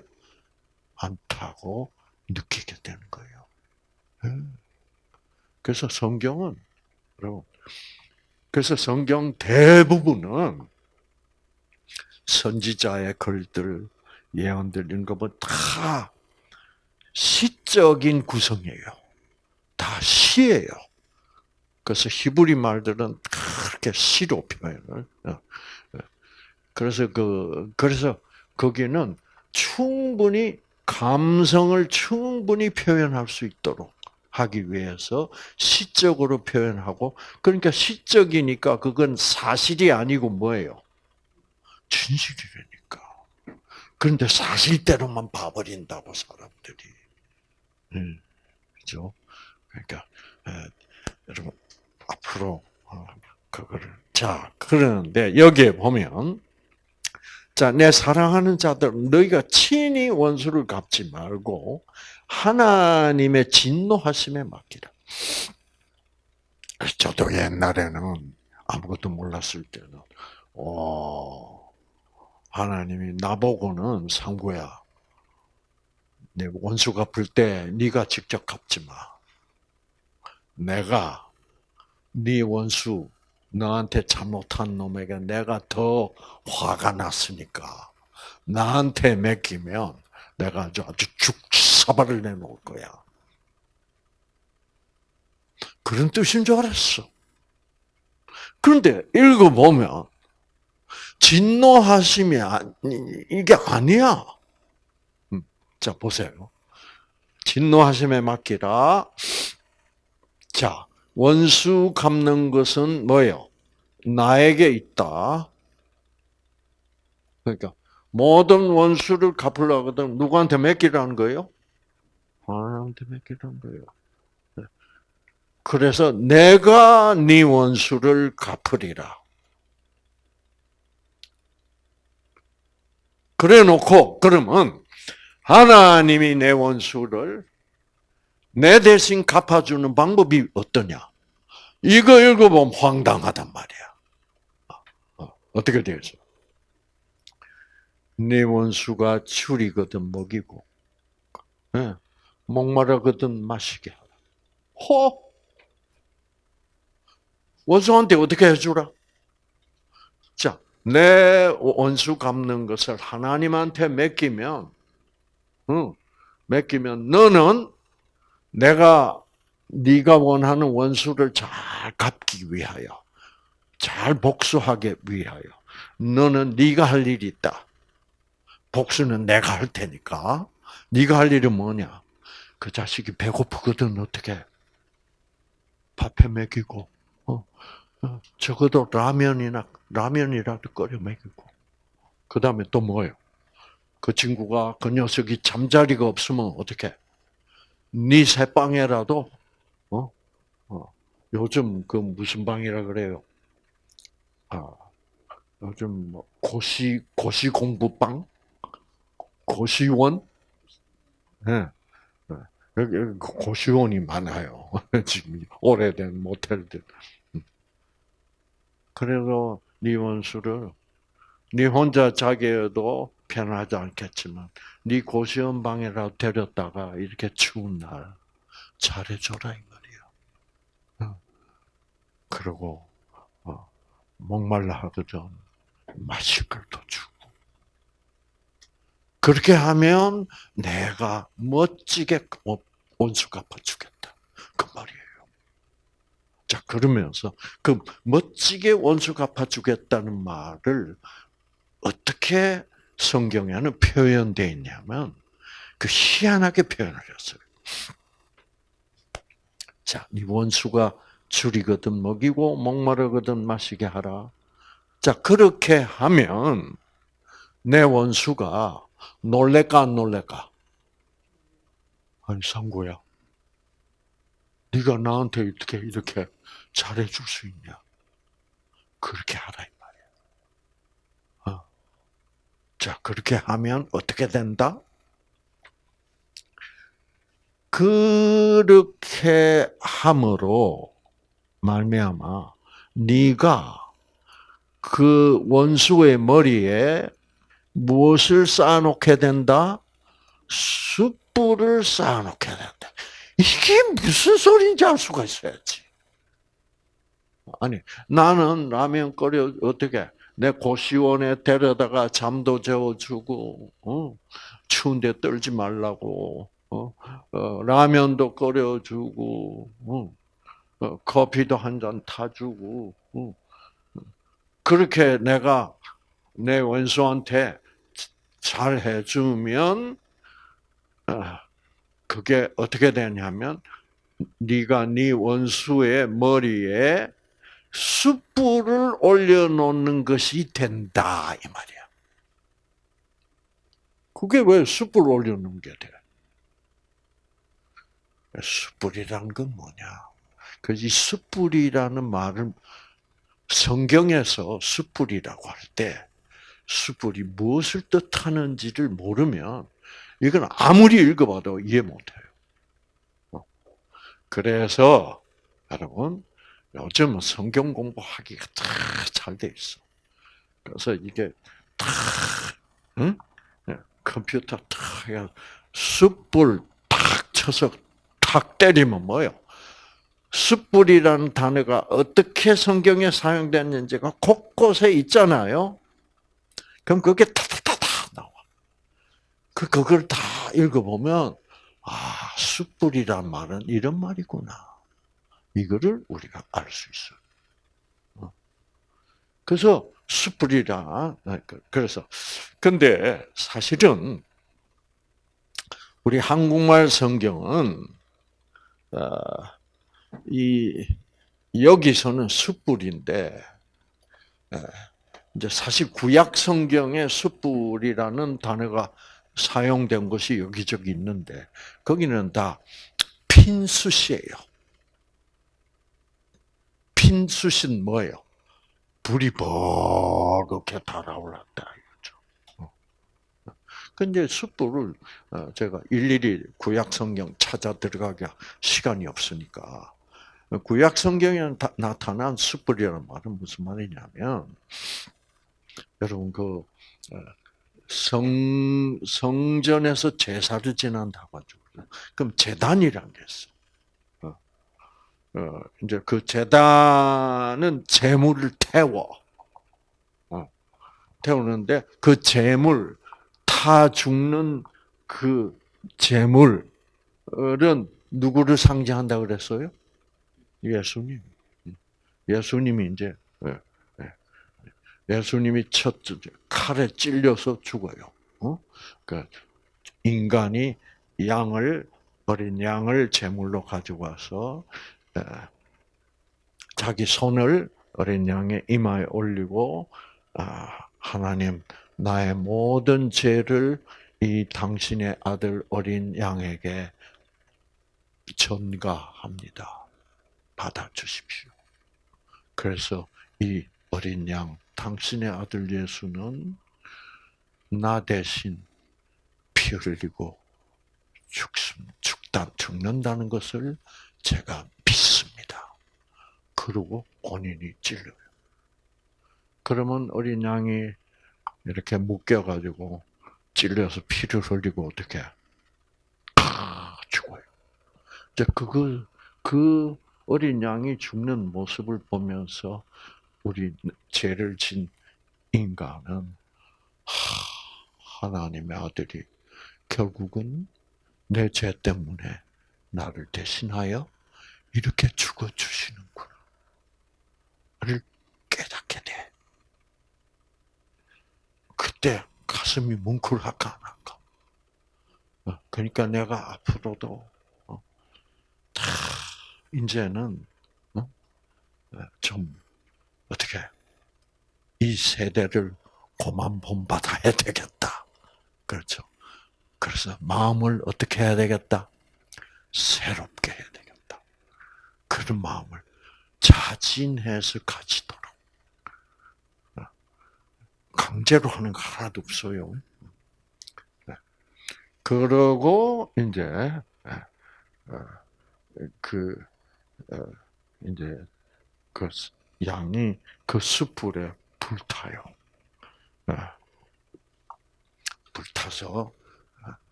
S1: 않다고 느끼게 되는 거예요. 예. 그래서 성경은 여러분 그래서 성경 대부분은 선지자의 글들, 예언들 이런 거 보면 다 시적인 구성이에요. 다 시예요. 그래서 히브리 말들은 그렇게 시로 표현을. 어, 어. 그래서 그 그래서 거기는 충분히 감성을 충분히 표현할 수 있도록 하기 위해서 시적으로 표현하고 그러니까 시적이니까 그건 사실이 아니고 뭐예요? 진실이라니까. 그런데 사실대로만 봐버린다고 사람들이. 음, 그죠? 그러니까 에, 여러분 앞으로 어, 그거를 자 그러는데 여기에 보면 자, 내 사랑하는 자들, 너희가 친히 원수를 갚지 말고 하나님의 진노하심에 맡기라. 저도 옛날에는 아무것도 몰랐을 때는, 어, 하나님이 나보고는 상구야, 내 원수 갚을 때 네가 직접 갚지 마. 내가 네 원수 너한테 잘못한 놈에게 내가 더 화가 났으니까 나한테 맡기면 내가 아주 아주 죽 사발을 내놓을 거야. 그런 뜻인 줄 알았어. 그런데 읽어보면 진노하심이 이게 아니야. 음, 자 보세요. 진노하심에 맡기라. 자 원수 갚는 것은 뭐예요? 나에게 있다. 그러니까 모든 원수를 갚으려거든 누구한테 맡기라는 거예요? 하나님한테 맡기라는 거예요. 네. 그래서 내가 네 원수를 갚으리라. 그래 놓고 그러면 하나님이 내 원수를 내 대신 갚아주는 방법이 어떠냐? 이거 읽어보면 황당하단 말이야. 어, 어떻게 되죠? 네 원수가 추리거든 먹이고, 네, 목마르거든 마시게 하라. 호! 원수한테 어떻게 해주라? 자, 내 원수 갚는 것을 하나님한테 맡기면, 응, 맡기면 너는 내가 네가 원하는 원수를 잘 갚기 위하여, 잘 복수하기 위하여, 너는 네가 할 일이 있다. 복수는 내가 할 테니까. 네가 할 일은 뭐냐? 그 자식이 배고프거든 어떻게? 밥해 먹이고, 어, 어, 적어도 라면이나 라면이라도 끓여 먹이고. 그 다음에 또 뭐예요? 그 친구가 그 녀석이 잠자리가 없으면 어떻게? 네 새방에라도 어? 어. 요즘 그 무슨 방이라 그래요? 아 요즘 뭐 고시 고시 공부방, 고시원, 예. 네. 고시원이 많아요. 지금 오래된 모텔들. 음. 그래서 네 원수를 네 혼자 자기도 편하지 않겠지만 네 고시원 방에라도 데렸다가 이렇게 추운 날 잘해줘라 이 말이야. 어. 그리고 어, 목말라 하거든 마실 걸도 주고. 그렇게 하면 내가 멋지게 온수 갚아주겠다. 그 말이에요. 자, 그러면서 그 멋지게 원수 갚아주겠다는 말을 어떻게 성경에는 표현되어 있냐면 그 희한하게 표현을 했어요. 자, 네 원수가 줄이거든 먹이고 목마르거든 마시게 하라. 자, 그렇게 하면 내 원수가 놀래까 안 놀래까? 아니 상구야, 네가 나한테 어떻게 이렇게 잘해줄 수 있냐? 그렇게 하라. 자, 그렇게 하면 어떻게 된다? 그렇게 함으로 말미암아 네가 그 원수의 머리에 무엇을 쌓아놓게 된다? 숯불을 쌓아놓게 된다. 이게 무슨 소리인지 알 수가 있어야지. 아니 나는 라면 끓여 어떻게 내 고시원에 데려다가 잠도 재워주고 어? 추운데 떨지 말라고 어? 어, 라면도 끓여주고 어? 어, 커피도 한 잔 타주고 어? 그렇게 내가 내 원수한테 잘 해주면 어, 그게 어떻게 되냐면 네가 네 원수의 머리에 숯불을 올려놓는 것이 된다 이 말이야. 그게 왜 숯불 올려놓는 게 돼? 숯불이란 건 뭐냐? 그이 숯불이라는 말은 성경에서 숯불이라고 할 때 숯불이 무엇을 뜻하는지를 모르면 이건 아무리 읽어봐도 이해 못해요. 어. 그래서 여러분 요즘은 성경 공부하기가 다 잘 돼 있어. 그래서 이게 다 응? 예, 컴퓨터 탁 숯불 탁 쳐서 탁 때리면 뭐요? 숯불이라는 단어가 어떻게 성경에 사용됐는지가 곳곳에 있잖아요. 그럼 그게 타타타타 나와. 그 그걸 다 읽어보면 아 숯불이란 말은 이런 말이구나. 이거를 우리가 알 수 있어요. 어. 그래서 숯불이라 아, 그, 그래서 근데 사실은 우리 한국말 성경은 어, 이 여기서는 숯불인데 이제 사실 구약 성경에 숯불이라는 단어가 사용된 것이 여기저기 있는데 거기는 다 핀숯이에요. 핀숯은 뭐예요? 불이 버겋게 달아올랐다 이거죠. 근데 숯불을 어, 제가 일일이 구약 성경 찾아 들어가기가 시간이 없으니까 구약 성경에 나타난 숯불이라는 말은 무슨 말이냐면 여러분 그 어, 성, 성전에서 제사를 지난다고 하죠. 그럼 재단이란 게 있어. 어, 어, 이제 그 재단은 재물을 태워. 어, 태우는데 그 재물, 타 죽는 그 재물은 누구를 상징한다 그랬어요? 예수님. 예수님이 이제 예수님이 첫 칼에 찔려서 죽어요. 어? 그 인간이 양을 어린 양을 제물로 가지고 와서 자기 손을 어린 양의 이마에 올리고 아, 하나님 나의 모든 죄를 이 당신의 아들 어린 양에게 전가합니다. 받아 주십시오. 그래서 이 어린 양 당신의 아들 예수는 나 대신 피 흘리고 죽다, 죽는다는 것을 제가 믿습니다. 그러고 본인이 찔러요. 그러면 어린 양이 이렇게 묶여가지고 찔려서 피를 흘리고 어떻게 죽어요. 이제 그걸 그 어린 양이 죽는 모습을 보면서 우리 죄를 진 인간은 하 나님의 아들이 결국은 내 죄 때문에 나를 대신하여 이렇게 죽어 주시는구나. 를 깨닫게 돼. 그때 가슴이 뭉클할까 안 할까? 어, 그러니까 내가 앞으로도 어, 다 이제는 어, 좀 어떻게 이 세대를 고만 본받아야 되겠다. 그렇죠. 그래서 마음을 어떻게 해야 되겠다? 새롭게 해야 되겠다. 그런 마음을 자진해서 가지도록. 강제로 하는 거 하나도 없어요. 네. 그러고 이제 어, 그 어, 이제 그 양이 그 숯불에 불타요. 네. 불타서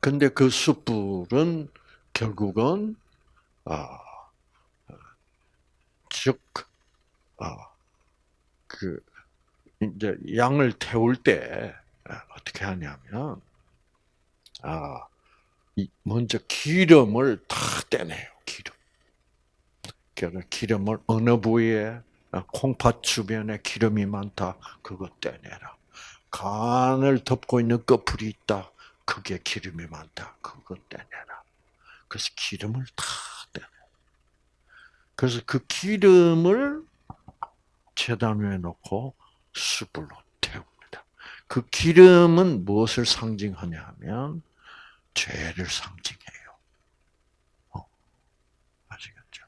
S1: 근데 그 숯불은 결국은 아, 즉 어, 그 이제 양을 태울 때 어떻게 하냐면 아 먼저 기름을 다 떼내요. 기름. 그래서 기름을 어느 부위에 콩팥 주변에 기름이 많다. 그거 떼내라. 간을 덮고 있는 꺼풀이 있다. 그게 기름이 많다. 그거 떼내라. 그래서 기름을 다 떼내. 그래서 그 기름을 재단 위에 놓고 숯불로 태웁니다. 그 기름은 무엇을 상징하냐 하면 죄를 상징해요. 어, 아시겠죠?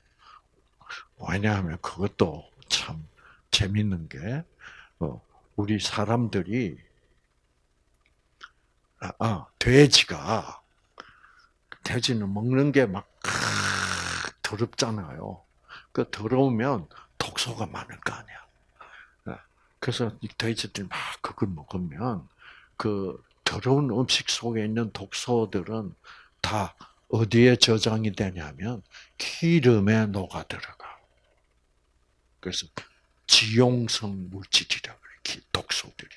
S1: 왜냐하면 그것도 참 재밌는 게, 어, 우리 사람들이, 아, 아, 돼지가, 돼지는 먹는 게 막, 더럽잖아요. 그 더러우면 독소가 많을 거 아니야. 예. 그래서 이 돼지들이 막 그걸 먹으면 그 더러운 음식 속에 있는 독소들은 다 어디에 저장이 되냐면 기름에 녹아 들어가. 그래서 지용성 물질이라 그래, 독소들이.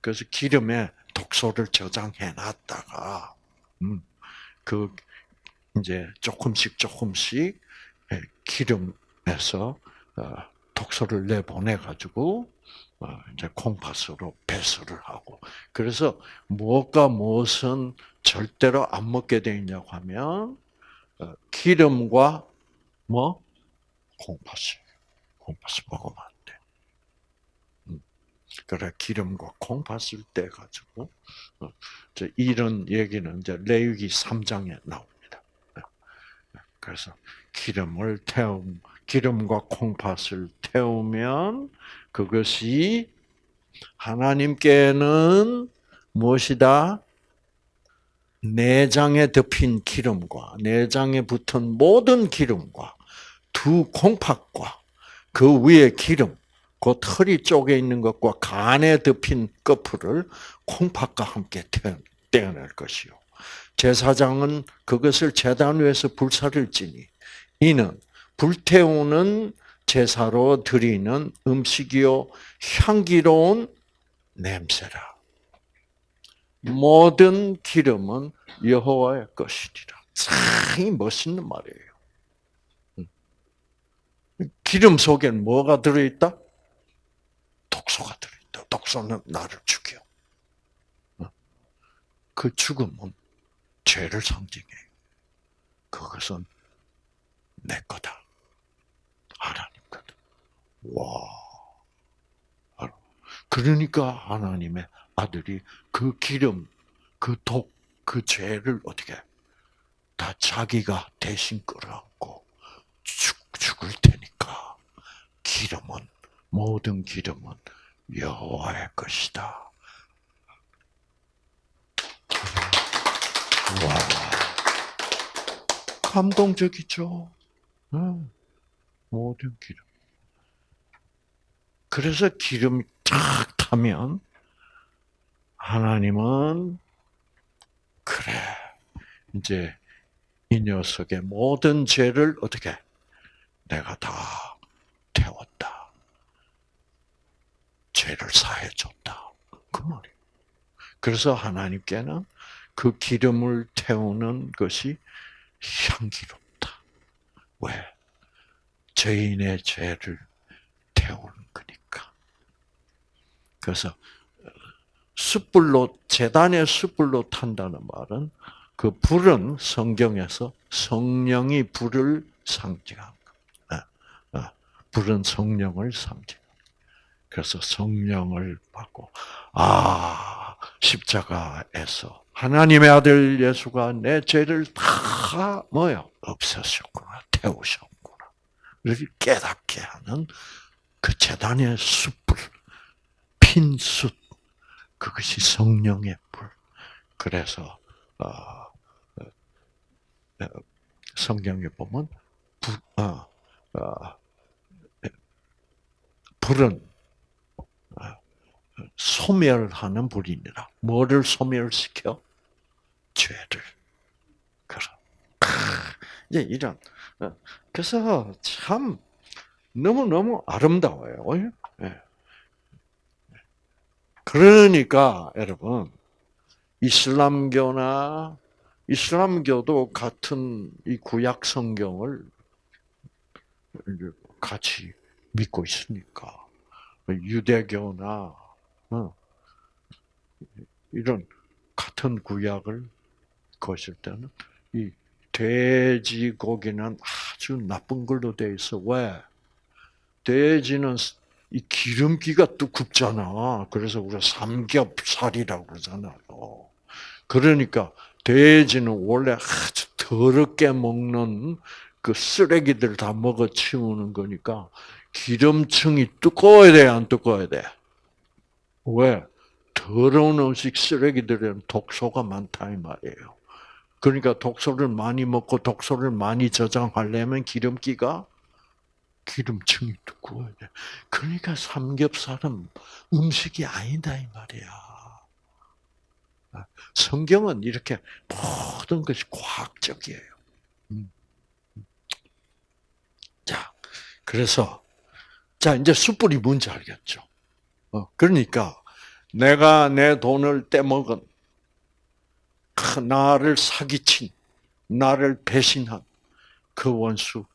S1: 그래서 기름에 독소를 저장해 놨다가, 음, 그, 이제 조금씩 조금씩 예, 기름에서 어, 독소를 내보내가지고, 어, 이제 콩팥으로 배설을 하고. 그래서 무엇과 무엇은 절대로 안 먹게 돼 있냐고 하면, 어, 기름과 뭐? 콩팥을. 콩팥을 먹으면 안 돼. 음. 그래, 기름과 콩팥을 떼 가지고, 이런 얘기는 이제 레위기 3장에 나옵니다. 그래서 기름을 태움, 기름과 콩팥을 태우면 그것이 하나님께는 무엇이다? 내장에 덮인 기름과 내장에 붙은 모든 기름과 두 콩팥과 그 위에 기름, 그 털이 쪼개 있는 것과 간에 덮인 꺼풀을 콩팥과 함께 떼어낼 것이요. 제사장은 그것을 제단 위에서 불사를 지니 이는 불태우는 제사로 드리는 음식이요 향기로운 냄새라. 모든 기름은 여호와의 것이리라. 상이 멋있는 말이에요. 기름 속엔 뭐가 들어있다? 독소가 들어있다. 독소는 나를 죽여. 그 죽음은 죄를 상징해요. 그것은 내 거다. 하나님 거다. 와. 그러니까 하나님의 아들이 그 기름, 그 독, 그 죄를 어떻게 다 자기가 대신 끌어안고 죽, 죽을 테니까 기름은 모든 기름은 여호와의 것이다. 와, 감동적이죠. 응. 모든 기름. 그래서 기름이 탁 타면 하나님은 그래 이제 이 녀석의 모든 죄를 어떻게 내가 다 태웠다. 죄를 사해 줬다. 그 말이에요. 그래서 하나님께는 그 기름을 태우는 것이 향기롭다. 왜? 죄인의 죄를 태우는 거니까. 그래서 숯불로 재단의 숯불로 탄다는 말은 그 불은 성경에서 성령이 불을 거. 불은 성령을 상징. 그래서 성령을 받고 아 십자가에서 하나님의 아들 예수가 내 죄를 다 뭐요 없애셨구나 태우셨구나. 이렇게 깨닫게 하는 그 재단의 숯불, 핀 숯, 그것이 성령의 불. 그래서 어, 어, 성경에 보면 불, 어, 어, 불은 소멸하는 불이니라. 뭐를 소멸시켜? 죄를. 이제 이런 그래서 참 너무 너무 아름다워요. 예. 그러니까 여러분 이슬람교나 이슬람교도 같은 이 구약 성경을 같이 믿고 있으니까 유대교나 어, 이런 같은 구약을 거실 때는 이 돼지고기는 아주 나쁜 걸로 돼 있어. 왜? 돼지는 이 기름기가 두껍잖아. 그래서 우리가 삼겹살이라고 그러잖아요. 그러니까 돼지는 원래 아주 더럽게 먹는 그 쓰레기들 다 먹어 치우는 거니까 기름층이 두꺼워야 돼, 안 두꺼워야 돼? 왜? 더러운 음식 쓰레기들은 독소가 많다 이 말이에요. 그러니까 독소를 많이 먹고 독소를 많이 저장하려면 기름기가 기름층이 두꺼워야 돼. 그러니까 삼겹살은 음식이 아니다 이 말이야. 성경은 이렇게 모든 것이 과학적이에요. 음. 자, 그래서 자 이제 숯불이 뭔지 알겠죠. 어, 그러니까 내가 내 돈을 떼먹은 나를 사기친 나를 배신한 그 원수가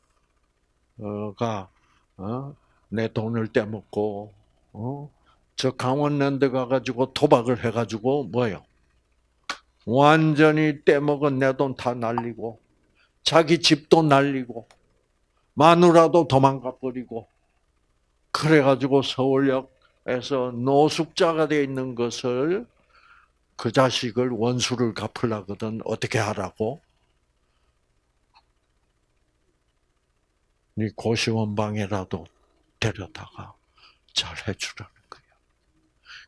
S1: 어, 내 돈을 떼먹고 어, 저 강원랜드 가가지고 도박을 해가지고 뭐요? 완전히 떼먹은 내 돈 다 날리고 자기 집도 날리고 마누라도 도망가 버리고 그래가지고 서울역에서 노숙자가 되어 있는 것을 그 자식을 원수를 갚으려거든 어떻게 하라고? 네 고시원방에라도 데려다가 잘 해주라는 거야.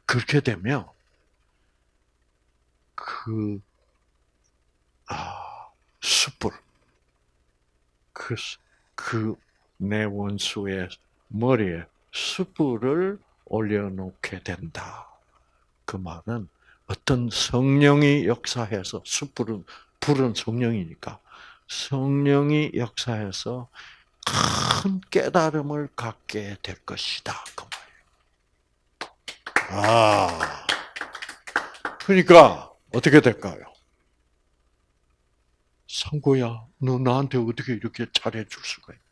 S1: 그렇게 되면 그, 아, 숯불. 그, 그, 내 원수의 머리에 숯불을 올려놓게 된다. 그 말은 어떤 성령이 역사해서 숯불은 불은 성령이니까 성령이 역사해서 큰 깨달음을 갖게 될 것이다. 그 말이에요. 아, 그러니까 어떻게 될까요? 상고야, 너 나한테 어떻게 이렇게 잘해줄 수가? 어,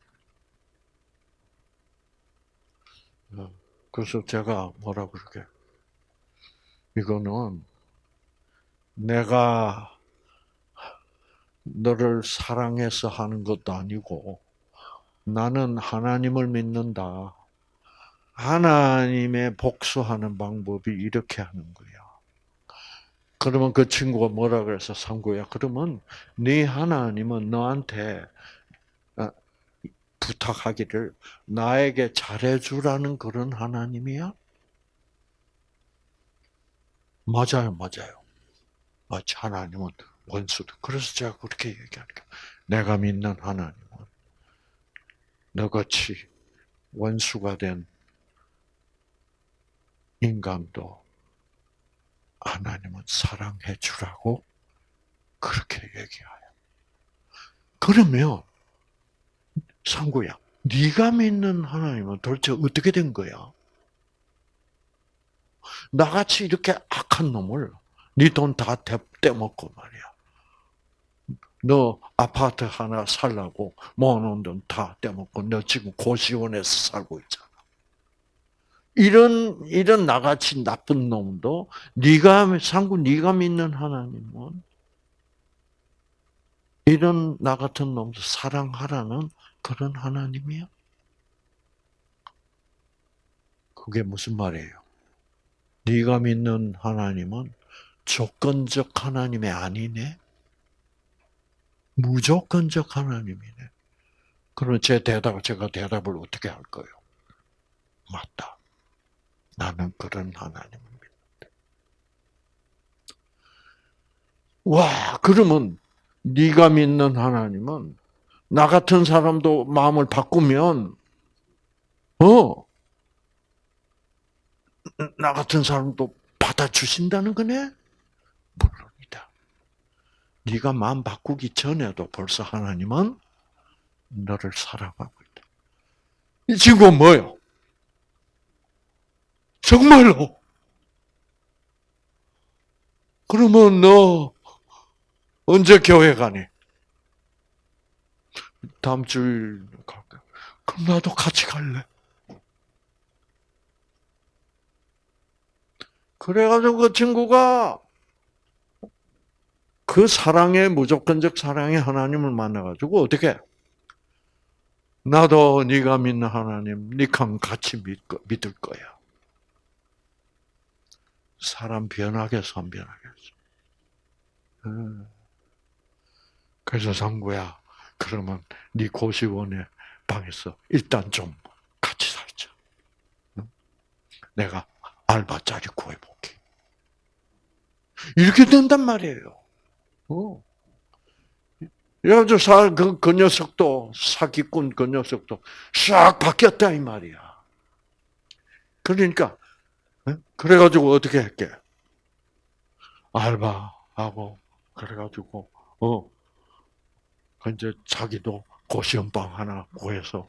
S1: 그래서 제가 뭐라 그러게? 이거는 내가 너를 사랑해서 하는 것도 아니고 나는 하나님을 믿는다. 하나님의 복수하는 방법이 이렇게 하는 거야. 그러면 그 친구가 뭐라 그래서 상구야. 그러면 네 하나님은 너한테 어, 부탁하기를 나에게 잘해주라는 그런 하나님이야? 맞아요, 맞아요. 마치 하나님은 원수도. 그래서 제가 그렇게 얘기하니까 내가 믿는 하나님은 너같이 원수가 된 인간도 하나님은 사랑해 주라고 그렇게 얘기해요. 그러면 상구야, 네가 믿는 하나님은 도대체 어떻게 된 거야? 나같이 이렇게 악한 놈을 네 돈 다 떼먹고 말이야. 너 아파트 하나 살라고 모아놓은 돈 다 떼먹고 너 지금 고시원에서 살고 있잖아. 이런 이런 나같이 나쁜 놈도 네가 상구 네가 믿는 하나님은 이런 나 같은 놈도 사랑하라는 그런 하나님이야? 그게 무슨 말이에요? 네가 믿는 하나님은 조건적 하나님이 아니네. 무조건적 하나님이네. 그럼 제 대답, 제가 대답을 어떻게 할 거예요? 맞다. 나는 그런 하나님을 믿는다. 와, 그러면 네가 믿는 하나님은 나 같은 사람도 마음을 바꾸면 어, 나 같은 사람도 받아주신다는 거네? 물론이다. 네가 마음 바꾸기 전에도 벌써 하나님은 너를 사랑하고 있다. 이 친구는 뭐요? 정말로. 그러면 너 언제 교회 가니? 다음 주일 갈까? 그럼 나도 같이 갈래. 그래가지고 그 친구가 그 사랑의 무조건적 사랑의 하나님을 만나가지고 어떻게? 나도 네가 믿는 하나님, 니랑 같이 믿, 믿을 거야. 사람 변하겠어, 안 변하겠어? 음. 그래서 상구야, 그러면 네 고시원의 방에서 일단 좀 같이 살자. 응? 내가 알바 자리 구해볼게. 이렇게 된단 말이에요. 어. 그래가지고 사, 그, 그 녀석도, 사기꾼 그 녀석도 싹 바뀌었다, 이 말이야. 그러니까, 어? 그래가지고 어떻게 할게? 알바하고, 그래가지고, 어, 그 이제 자기도 고시원방 하나 구해서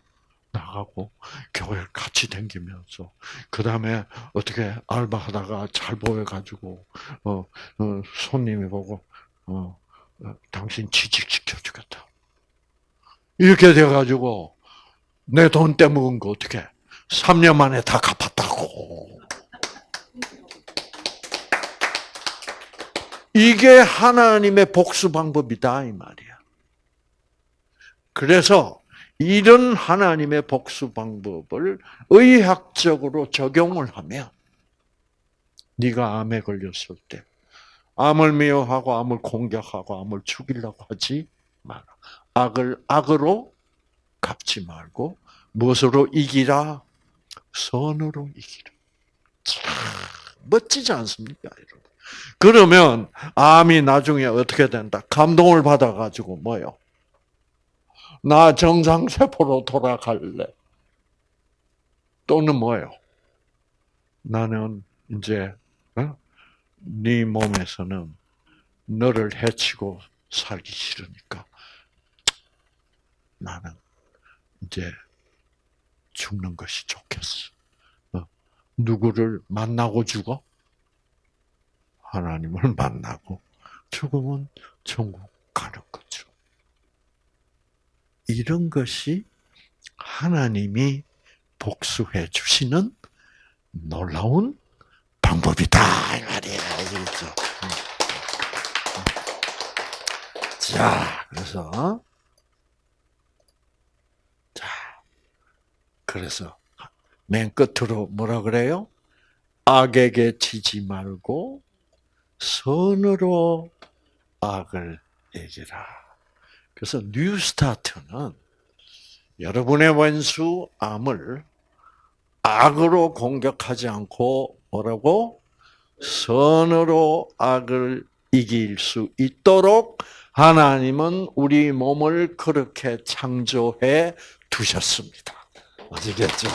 S1: 나가고, 교회를 같이 다니면서, 그 다음에 어떻게 알바하다가 잘 보여가지고, 어, 어 손님이 보고, 어, 어, 당신 취직시켜 주겠다. 이렇게 돼가지고 내 돈 떼먹은 거 어떻게? 3년 만에 다 갚았다고. 이게 하나님의 복수 방법이다 이 말이야. 그래서 이런 하나님의 복수 방법을 의학적으로 적용을 하면 네가 암에 걸렸을 때 암을 미워하고 암을 공격하고 암을 죽이려고 하지 마라. 악을 악으로 갚지 말고 무엇으로 이기라? 선으로 이기라. 참 멋지지 않습니까, 여러분? 그러면 암이 나중에 어떻게 된다? 감동을 받아가지고 뭐요? 나 정상 세포로 돌아갈래. 또는 뭐요? 나는 이제 어? 네 몸에서는 너를 해치고 살기 싫으니까 나는 이제 죽는 것이 좋겠어. 어? 누구를 만나고 죽어? 하나님을 만나고 죽으면 천국 가는 거죠. 이런 것이 하나님이 복수해 주시는 놀라운 방법이다 이 말이에요. 알겠죠? 자, 그래서 자, 그래서 맨 끝으로 뭐라 그래요? 악에게 지지 말고 선으로 악을 이기라. 그래서 뉴스타트는 여러분의 원수 암을 악으로 공격하지 않고 뭐라고? 선으로 악을 이길 수 있도록 하나님은 우리 몸을 그렇게 창조해 두셨습니다. 아시겠죠?